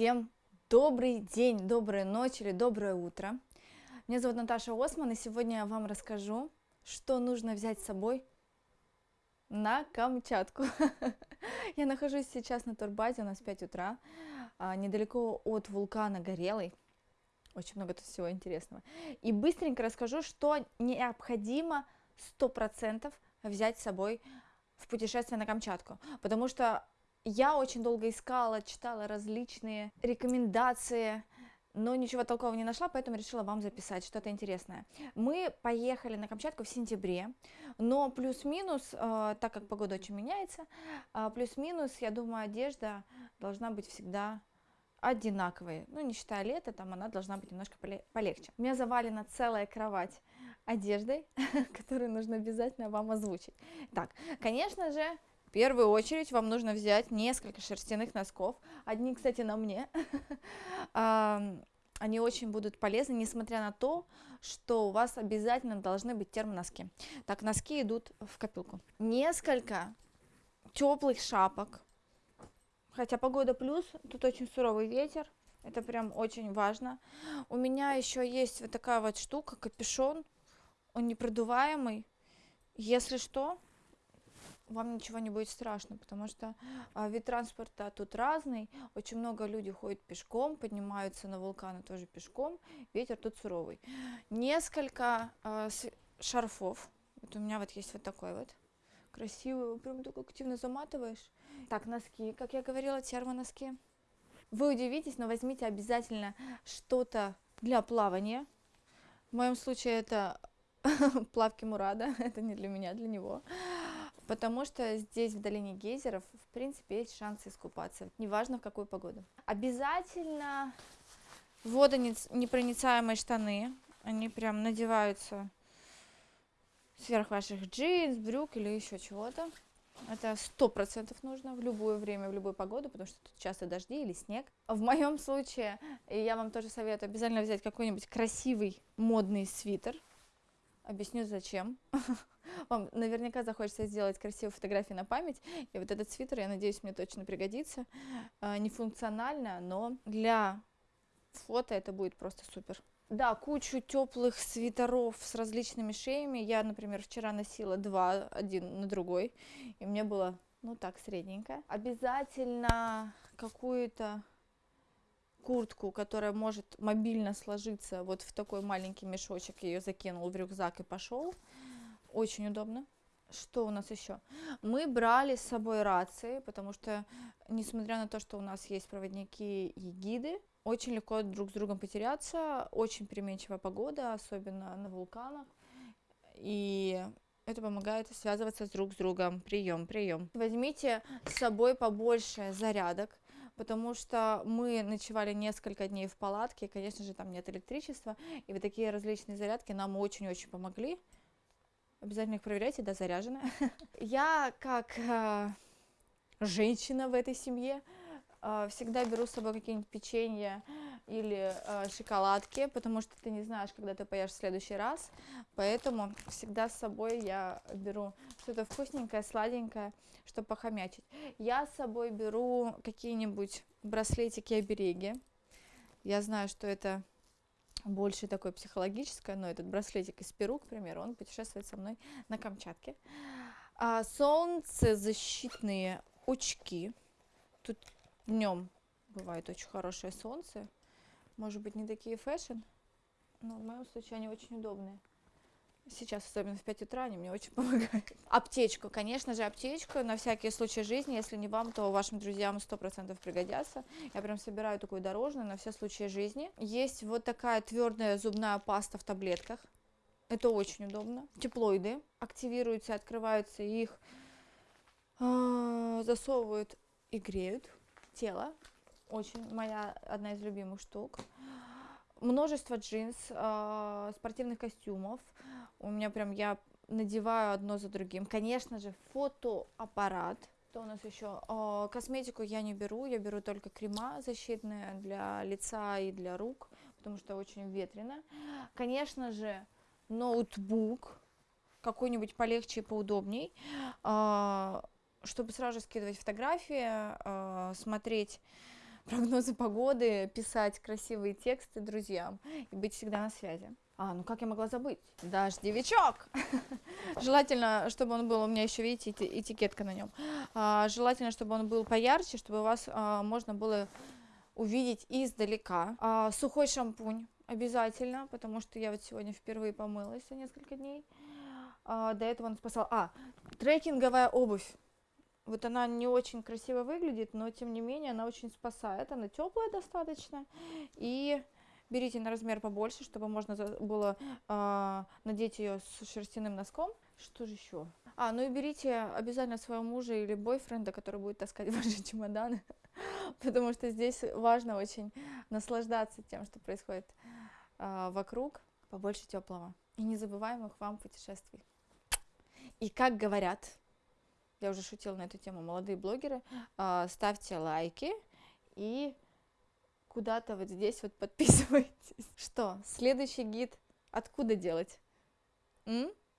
Всем добрый день, добрая ночь или доброе утро. Меня зовут Наташа Осман, и сегодня я вам расскажу, что нужно взять с собой на Камчатку. Я нахожусь сейчас на турбазе, у нас 5 утра, а, недалеко от вулкана Горелый. Очень много тут всего интересного. И быстренько расскажу, что необходимо 100% взять с собой в путешествие на Камчатку. Потому что я очень долго искала, читала различные рекомендации, но ничего толкового не нашла, поэтому решила вам записать что-то интересное. Мы поехали на Камчатку в сентябре, но плюс-минус, э, так как погода очень меняется, э, плюс-минус, я думаю, одежда должна быть всегда одинаковой. Ну, не считая лета, там она должна быть немножко полегче. У меня завалена целая кровать одеждой, которую нужно обязательно вам озвучить. Так, конечно же, в первую очередь вам нужно взять несколько шерстяных носков. Одни, кстати, на мне. Они очень будут полезны, несмотря на то, что у вас обязательно должны быть термоноски. Так, носки идут в копилку. Несколько теплых шапок. Хотя погода плюс, тут очень суровый ветер. Это прям очень важно. У меня еще есть вот такая вот штука, капюшон. Он непродуваемый. Если что, вам ничего не будет страшно, потому что а, вид транспорта тут разный, очень много людей ходят пешком, поднимаются на вулканы тоже пешком, ветер тут суровый. Несколько а, шарфов, вот у меня вот есть вот такой вот, красивый, прям так активно заматываешь. Так, носки, как я говорила, термоноски. Вы удивитесь, но возьмите обязательно что-то для плавания. В моем случае это плавки Мурада, это не для меня, для него потому что здесь, в долине гейзеров, в принципе, есть шансы искупаться, неважно в какую погоду. Обязательно водонепроницаемые штаны, они прям надеваются сверх ваших джинс, брюк или еще чего-то. Это сто процентов нужно в любое время, в любую погоду, потому что тут часто дожди или снег. В моем случае, я вам тоже советую обязательно взять какой-нибудь красивый модный свитер. Объясню зачем. Вам наверняка захочется сделать красивые фотографии на память. И вот этот свитер, я надеюсь, мне точно пригодится. А, не функционально, но для фото это будет просто супер. Да, кучу теплых свитеров с различными шеями. Я, например, вчера носила два, один на другой, и мне было, ну так, средненько. Обязательно какую-то куртку, которая может мобильно сложиться вот в такой маленький мешочек, ее закинул в рюкзак и пошел. Очень удобно. Что у нас еще? Мы брали с собой рации, потому что, несмотря на то, что у нас есть проводники и гиды, очень легко друг с другом потеряться, очень переменчивая погода, особенно на вулканах, и это помогает связываться с друг с другом. Прием, прием. Возьмите с собой побольше зарядок, потому что мы ночевали несколько дней в палатке, и, конечно же, там нет электричества, и вот такие различные зарядки нам очень-очень помогли. Обязательно их проверяйте, да, заряжены. Я, как э, женщина в этой семье, э, всегда беру с собой какие-нибудь печенья или э, шоколадки, потому что ты не знаешь, когда ты поешь в следующий раз. Поэтому всегда с собой я беру что-то вкусненькое, сладенькое, чтобы похомячить. Я с собой беру какие-нибудь браслетики-обереги. Я знаю, что это больше такое психологическое, но этот браслетик из Перу, к примеру, он путешествует со мной на Камчатке. А, солнцезащитные очки. Тут днем бывает очень хорошее солнце. Может быть, не такие fashion, но в моем случае они очень удобные. Сейчас, особенно в 5 утра, они мне очень помогают. Аптечку, конечно же, аптечку на всякие случаи жизни. Если не вам, то вашим друзьям 100% пригодятся. Я прям собираю такую дорожную на все случаи жизни. Есть вот такая твердая зубная паста в таблетках. Это очень удобно. Теплоиды активируются, открываются, их э, засовывают и греют тело. Очень моя одна из любимых штук. Множество джинс, э, спортивных костюмов, у меня прям я надеваю одно за другим. Конечно же, фотоаппарат. Что у нас еще? О, косметику я не беру, я беру только крема защитные для лица и для рук, потому что очень ветрено. Конечно же, ноутбук, какой-нибудь полегче и поудобней, чтобы сразу же скидывать фотографии, смотреть прогнозы погоды, писать красивые тексты друзьям и быть всегда на связи. А, ну как я могла забыть? Дождевичок! Желательно, чтобы он был, у меня еще, видите, этикетка на нем. А, желательно, чтобы он был поярче, чтобы вас а, можно было увидеть издалека. А, сухой шампунь обязательно, потому что я вот сегодня впервые помылась за несколько дней. А, до этого он спасал. А, трекинговая обувь. Вот она не очень красиво выглядит, но тем не менее она очень спасает. Она теплая достаточно. И берите на размер побольше, чтобы можно было э, надеть ее с шерстяным носком. Что же еще? А, ну и берите обязательно своего мужа или бойфренда, который будет таскать ваши чемоданы, потому что здесь важно очень наслаждаться тем, что происходит э, вокруг, побольше теплого и незабываемых вам путешествий. И как говорят, я уже шутила на эту тему, молодые блогеры, э, ставьте лайки и куда-то вот здесь вот подписывайтесь. Что, следующий гид откуда делать? М?